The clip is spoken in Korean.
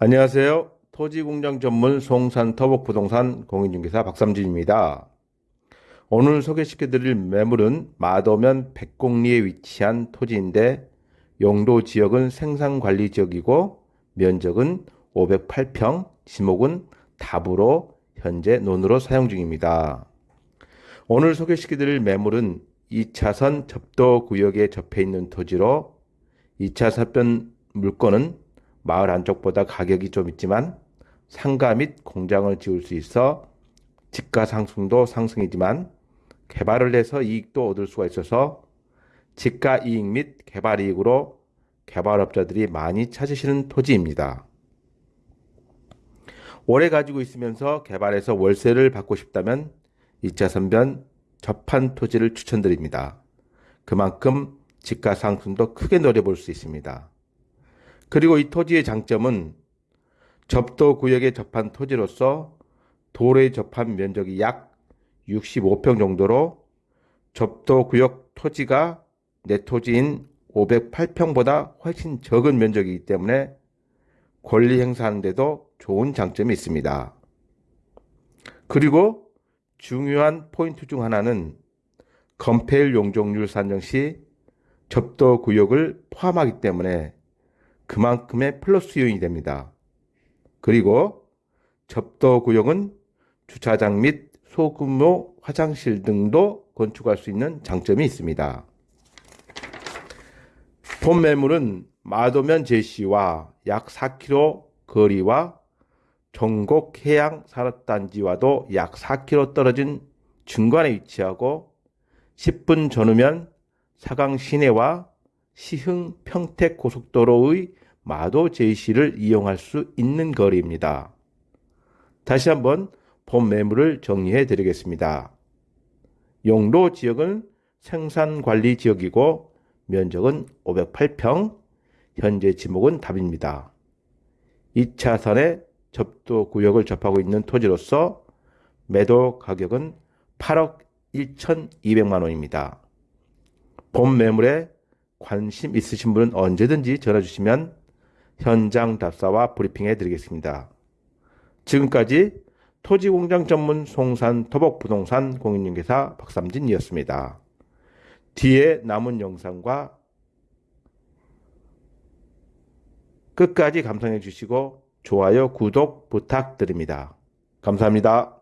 안녕하세요. 토지공장 전문 송산 터벅부동산 공인중개사 박삼진입니다. 오늘 소개시켜드릴 매물은 마도면 백곡리에 위치한 토지인데 용도 지역은 생산관리 지역이고 면적은 508평, 지목은 답으로 현재 논으로 사용 중입니다. 오늘 소개시켜드릴 매물은 2차선 접도구역에 접해 있는 토지로 2차 사변 물건은 마을 안쪽보다 가격이 좀 있지만 상가 및 공장을 지을 수 있어 집가 상승도 상승이지만 개발을 해서 이익도 얻을 수가 있어서 집가 이익 및 개발 이익으로 개발업자들이 많이 찾으시는 토지입니다. 오래 가지고 있으면서 개발해서 월세를 받고 싶다면 2차 선변 접한 토지를 추천드립니다. 그만큼 집가 상승도 크게 노려볼 수 있습니다. 그리고 이 토지의 장점은 접도 구역에 접한 토지로서 도로에 접한 면적이 약 65평 정도로 접도 구역 토지가 내 토지인 508평보다 훨씬 적은 면적이기 때문에 권리 행사하는데도 좋은 장점이 있습니다. 그리고 중요한 포인트 중 하나는 건폐율 용적률 산정 시 접도 구역을 포함하기 때문에 그만큼의 플러스 요인이 됩니다. 그리고 접도 구역은 주차장 및 소규모 화장실 등도 건축할 수 있는 장점이 있습니다. 본 매물은 마도면 제시와 약 4km 거리와 전곡 해양 산업단지와도 약 4km 떨어진 중간에 위치하고 10분 전후면 사강 시내와 시흥 평택 고속도로의 마도 제시를 이용할 수 있는 거리입니다. 다시 한번 본 매물을 정리해 드리겠습니다. 용도 지역은 생산관리 지역이고 면적은 508평, 현재 지목은 답입니다. 2차선에 접도 구역을 접하고 있는 토지로서 매도 가격은 8억 1,200만 원입니다. 본 매물에 관심 있으신 분은 언제든지 전화 주시면 현장 답사와 브리핑해 드리겠습니다. 지금까지 토지공장 전문 송산 토복부동산 공인중개사 박삼진이었습니다. 뒤에 남은 영상과 끝까지 감상해 주시고 좋아요, 구독 부탁드립니다. 감사합니다.